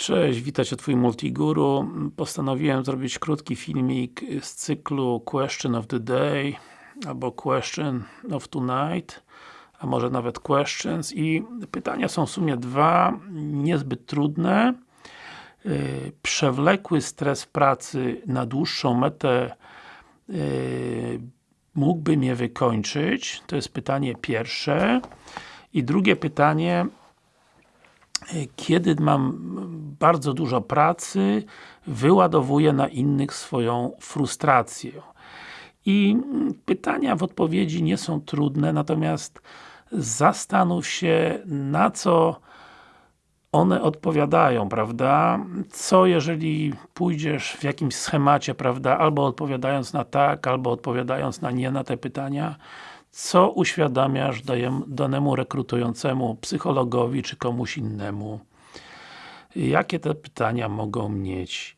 Cześć, witam Cię Twój Multiguru. Postanowiłem zrobić krótki filmik z cyklu Question of the Day albo Question of Tonight a może nawet Questions i pytania są w sumie dwa, niezbyt trudne yy, przewlekły stres pracy na dłuższą metę yy, mógłby mnie wykończyć? To jest pytanie pierwsze. I drugie pytanie kiedy mam bardzo dużo pracy, wyładowuję na innych swoją frustrację. I pytania w odpowiedzi nie są trudne, natomiast zastanów się, na co one odpowiadają, prawda? Co jeżeli pójdziesz w jakimś schemacie, prawda? Albo odpowiadając na tak, albo odpowiadając na nie na te pytania, co uświadamiasz danemu rekrutującemu psychologowi, czy komuś innemu? Jakie te pytania mogą mieć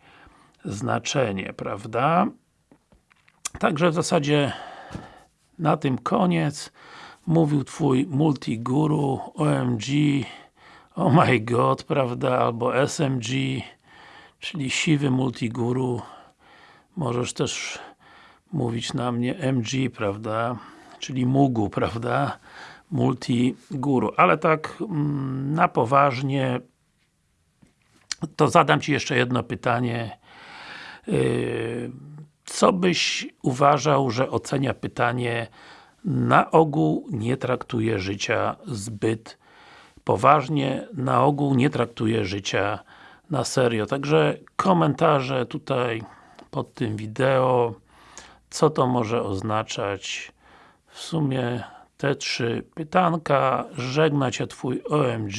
znaczenie, prawda? Także w zasadzie na tym koniec mówił Twój multiguru, OMG, oh my god, prawda, albo SMG, czyli siwy multiguru. Możesz też mówić na mnie MG, prawda? Czyli Mugu, prawda? Multiguru. Ale tak mm, na poważnie to zadam Ci jeszcze jedno pytanie. Yy, co byś uważał, że ocenia pytanie na ogół nie traktuje życia zbyt poważnie, na ogół nie traktuje życia na serio. Także komentarze tutaj pod tym wideo, co to może oznaczać w sumie te trzy pytanka. Żegna Cię Twój OMG.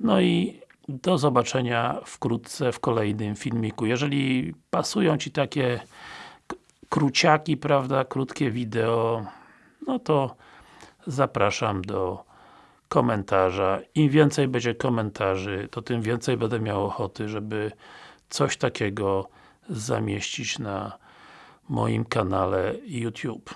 No i do zobaczenia wkrótce w kolejnym filmiku. Jeżeli pasują Ci takie króciaki, prawda, krótkie wideo, no to zapraszam do komentarza. Im więcej będzie komentarzy, to tym więcej będę miał ochoty, żeby coś takiego zamieścić na moim kanale YouTube.